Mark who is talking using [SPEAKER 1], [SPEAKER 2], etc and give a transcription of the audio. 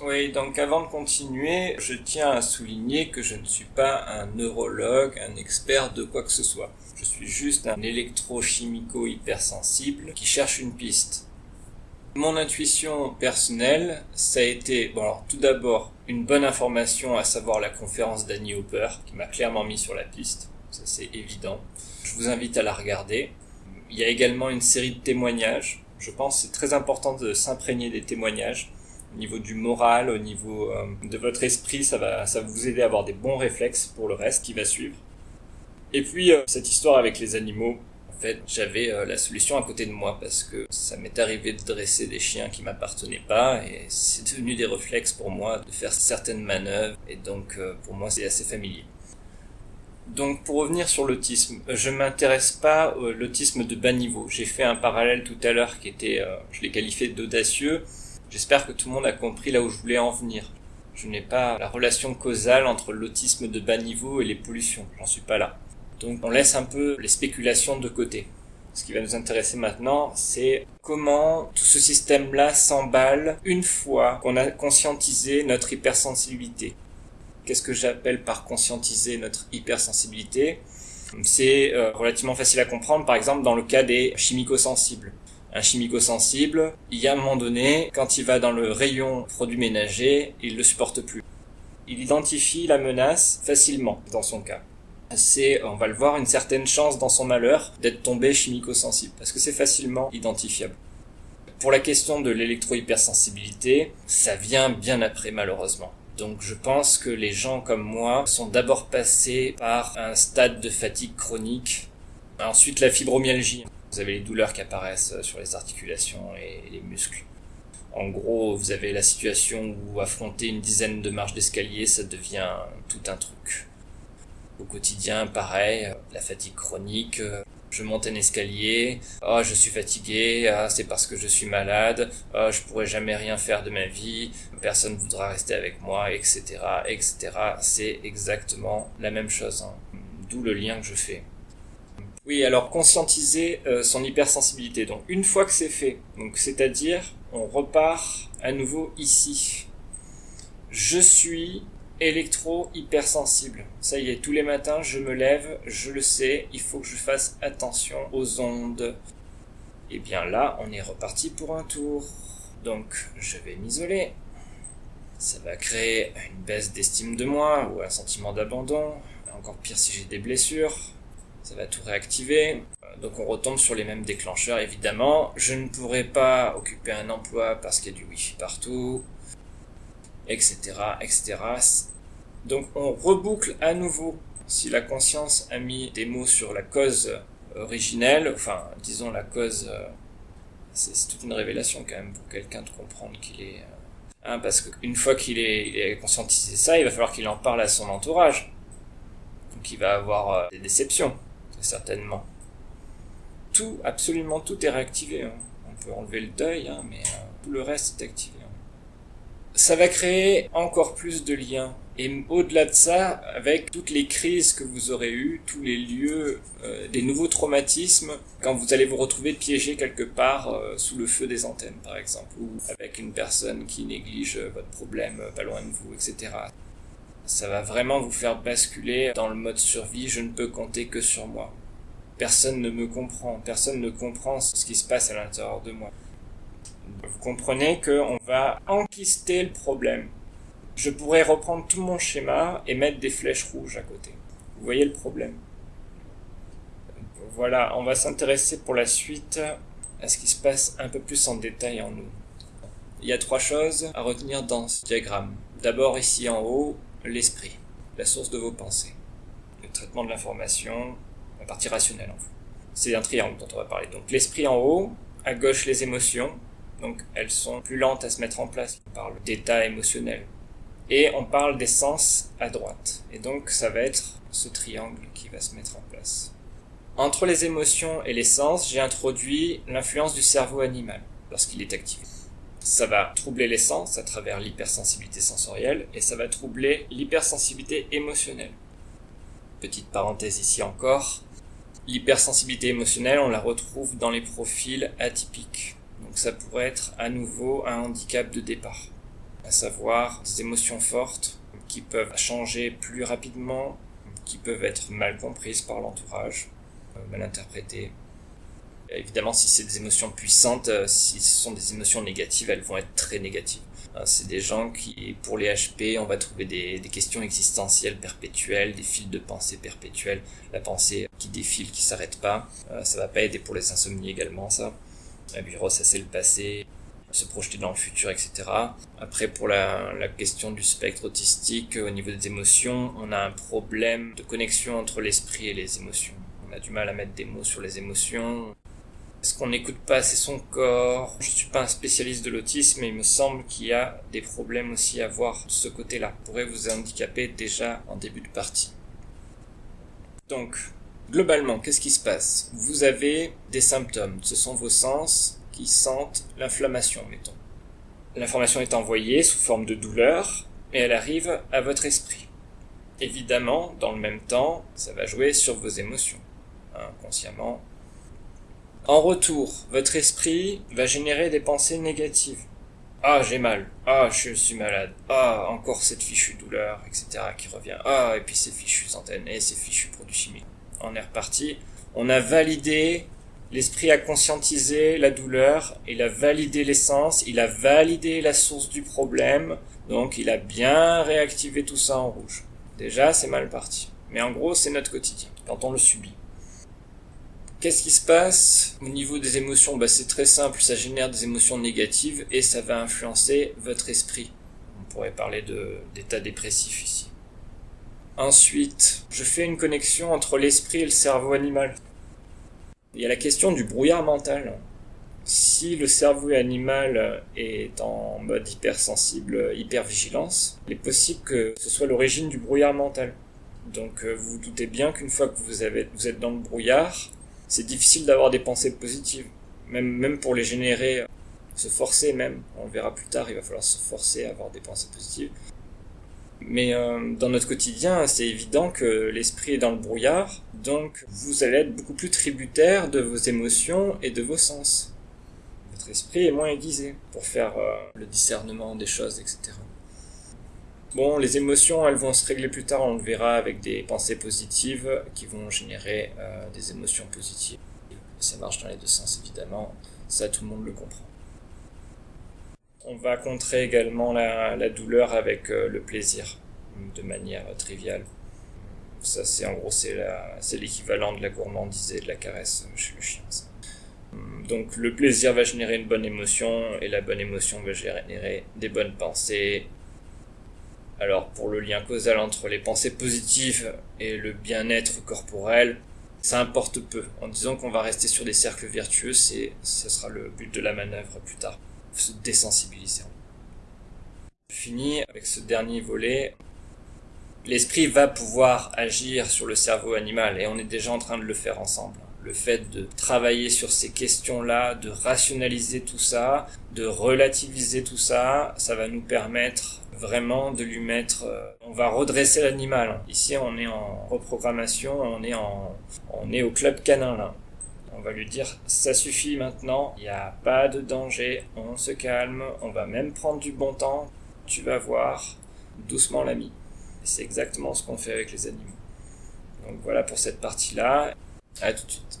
[SPEAKER 1] Oui, donc avant de continuer, je tiens à souligner que je ne suis pas un neurologue, un expert de quoi que ce soit. Je suis juste un électrochimico hypersensible qui cherche une piste. Mon intuition personnelle, ça a été, bon alors tout d'abord, une bonne information, à savoir la conférence d'Annie Hopper, qui m'a clairement mis sur la piste, ça c'est évident. Je vous invite à la regarder. Il y a également une série de témoignages. Je pense que c'est très important de s'imprégner des témoignages. Au niveau du moral, au niveau euh, de votre esprit, ça va, ça va vous aider à avoir des bons réflexes pour le reste qui va suivre. Et puis, euh, cette histoire avec les animaux, fait, j'avais euh, la solution à côté de moi parce que ça m'est arrivé de dresser des chiens qui m'appartenaient pas et c'est devenu des réflexes pour moi de faire certaines manœuvres et donc euh, pour moi c'est assez familier. Donc pour revenir sur l'autisme, je m'intéresse pas à l'autisme de bas niveau. J'ai fait un parallèle tout à l'heure qui était, euh, je l'ai qualifié d'audacieux. J'espère que tout le monde a compris là où je voulais en venir. Je n'ai pas la relation causale entre l'autisme de bas niveau et les pollutions. J'en suis pas là. Donc on laisse un peu les spéculations de côté. Ce qui va nous intéresser maintenant, c'est comment tout ce système-là s'emballe une fois qu'on a conscientisé notre hypersensibilité. Qu'est-ce que j'appelle par conscientiser notre hypersensibilité? C'est euh, relativement facile à comprendre, par exemple dans le cas des chimico-sensibles. Un chimico-sensible, il y a un moment donné, quand il va dans le rayon produits ménagers, il le supporte plus. Il identifie la menace facilement dans son cas c'est, on va le voir, une certaine chance dans son malheur d'être tombé chimico-sensible, parce que c'est facilement identifiable. Pour la question de l'électro-hypersensibilité, ça vient bien après malheureusement. Donc je pense que les gens comme moi sont d'abord passés par un stade de fatigue chronique, ensuite la fibromyalgie. Vous avez les douleurs qui apparaissent sur les articulations et les muscles. En gros, vous avez la situation où affronter une dizaine de marches d'escalier, ça devient tout un truc. Au quotidien, pareil, euh, la fatigue chronique, euh, je monte un escalier, oh je suis fatigué, ah, c'est parce que je suis malade, oh, je pourrai jamais rien faire de ma vie, personne voudra rester avec moi, etc., etc. C'est exactement la même chose, hein. d'où le lien que je fais. Oui, alors conscientiser euh, son hypersensibilité. Donc une fois que c'est fait, donc c'est-à-dire on repart à nouveau ici. Je suis électro-hypersensible. Ça y est, tous les matins, je me lève, je le sais, il faut que je fasse attention aux ondes. Et bien là, on est reparti pour un tour. Donc, je vais m'isoler. Ça va créer une baisse d'estime de moi ou un sentiment d'abandon. Encore pire si j'ai des blessures. Ça va tout réactiver. Donc on retombe sur les mêmes déclencheurs évidemment. Je ne pourrai pas occuper un emploi parce qu'il y a du wifi partout, etc., etc. Donc on reboucle à nouveau. Si la conscience a mis des mots sur la cause originelle, enfin disons la cause, euh, c'est toute une révélation quand même pour quelqu'un de comprendre qu'il est... Euh, hein, parce qu'une fois qu'il est, conscientisé ça, il va falloir qu'il en parle à son entourage. Donc il va avoir euh, des déceptions, certainement. Tout, absolument tout est réactivé. Hein. On peut enlever le deuil, hein, mais tout le reste est activé. Ça va créer encore plus de liens et au-delà de ça, avec toutes les crises que vous aurez eues, tous les lieux, euh, des nouveaux traumatismes, quand vous allez vous retrouver piégé quelque part euh, sous le feu des antennes, par exemple, ou avec une personne qui néglige votre problème euh, pas loin de vous, etc. Ça va vraiment vous faire basculer dans le mode survie, je ne peux compter que sur moi. Personne ne me comprend, personne ne comprend ce qui se passe à l'intérieur de moi. Vous comprenez qu'on va enquister le problème je pourrais reprendre tout mon schéma et mettre des flèches rouges à côté. Vous voyez le problème Voilà, on va s'intéresser pour la suite à ce qui se passe un peu plus en détail en nous. Il y a trois choses à retenir dans ce diagramme. D'abord ici en haut, l'esprit, la source de vos pensées. Le traitement de l'information, la partie rationnelle en vous. C'est un triangle dont on va parler. Donc l'esprit en haut, à gauche les émotions, donc elles sont plus lentes à se mettre en place. On parle d'état émotionnel, et on parle des sens à droite. Et donc ça va être ce triangle qui va se mettre en place. Entre les émotions et les sens, j'ai introduit l'influence du cerveau animal lorsqu'il est activé. Ça va troubler les sens à travers l'hypersensibilité sensorielle et ça va troubler l'hypersensibilité émotionnelle. Petite parenthèse ici encore, l'hypersensibilité émotionnelle, on la retrouve dans les profils atypiques. Donc ça pourrait être à nouveau un handicap de départ à savoir des émotions fortes qui peuvent changer plus rapidement, qui peuvent être mal comprises par l'entourage, euh, mal interprétées. Évidemment, si c'est des émotions puissantes, euh, si ce sont des émotions négatives, elles vont être très négatives. Hein, c'est des gens qui, pour les HP, on va trouver des, questions existentielles perpétuelles, des fils de pensée perpétuels, la pensée qui défile, qui s'arrête pas. Euh, ça va pas aider pour les insomnies également, ça. Lui ressasser le passé, se projeter dans le futur, etc. Après, pour la, la, question du spectre autistique, au niveau des émotions, on a un problème de connexion entre l'esprit et les émotions. On a du mal à mettre des mots sur les émotions. Est-ce qu'on n'écoute pas assez son corps Je suis pas un spécialiste de l'autisme, mais il me semble qu'il y a des problèmes aussi à voir de ce côté-là. pourrait vous handicaper déjà en début de partie. Donc, globalement, qu'est-ce qui se passe? Vous avez des symptômes. Ce sont vos sens qui sentent l'inflammation, mettons. L'information est envoyée sous forme de douleur et elle arrive à votre esprit. Évidemment, dans le même temps, ça va jouer sur vos émotions, inconsciemment. En retour, votre esprit va générer des pensées négatives. Ah, j'ai mal. Ah, je suis malade. Ah, encore cette fichue douleur, etc. qui revient. Ah, et puis ces fichues antennes et ces fichus produits chimiques. On est reparti. On a validé L'esprit a conscientisé la douleur, il a validé l'essence, il a validé la source du problème, donc il a bien réactivé tout ça en rouge. Déjà, c'est mal parti. Mais en gros, c'est notre quotidien, quand on le subit. Qu'est-ce qui se passe au niveau des émotions? Bah, C'est très simple, ça génère des émotions négatives et ça va influencer votre esprit. On pourrait parler d'état dépressif ici. Ensuite, je fais une connexion entre l'esprit et le cerveau animal. Il y a la question du brouillard mental. Si le cerveau animal est en mode hypersensible, hypervigilance, il est possible que ce soit l'origine du brouillard mental. Donc euh, vous vous doutez bien qu'une fois que vous, vous êtes dans le brouillard, c'est difficile d'avoir des pensées positives. Même, même pour les générer, se forcer même, on le verra plus tard, il va falloir se forcer à avoir des pensées positives. Mais euh, dans notre quotidien, c'est évident que l'esprit est dans le brouillard, donc vous allez être beaucoup plus tributaire de vos émotions et de vos sens. Votre esprit est moins aiguisé pour faire euh, le discernement des choses, etc. Bon, les émotions, elles vont se régler plus tard, on le verra avec des pensées positives qui vont générer euh, des émotions positives. Ça marche dans les deux sens, évidemment. Ça, tout le monde le comprend. On va contrer également la, douleur avec euh, le plaisir, de manière triviale. Ça, c'est en gros, c'est l'équivalent de la gourmandise et de la caresse chez le chien. Donc, le plaisir va générer une bonne émotion et la bonne émotion va générer des bonnes pensées. Alors, pour le lien causal entre les pensées positives et le bien-être corporel, ça importe peu. En disant qu'on va rester sur des cercles vertueux, c'est, ce sera le but de la manœuvre plus tard se désensibiliser. Fini avec ce dernier volet. L'esprit va pouvoir agir sur le cerveau animal et on est déjà en train de le faire ensemble. Le fait de travailler sur ces questions-là, de rationaliser tout ça, de relativiser tout ça, ça va nous permettre vraiment de lui mettre, euh, on va redresser l'animal. Ici, on est en reprogrammation, on est en, on est au club canin là. On va lui dire ça suffit maintenant, il n'y a pas de danger, on se calme, on va même prendre du bon temps, tu vas voir, doucement l'ami. C'est exactement ce qu'on fait avec les animaux. Donc voilà pour cette partie-là. À tout de suite.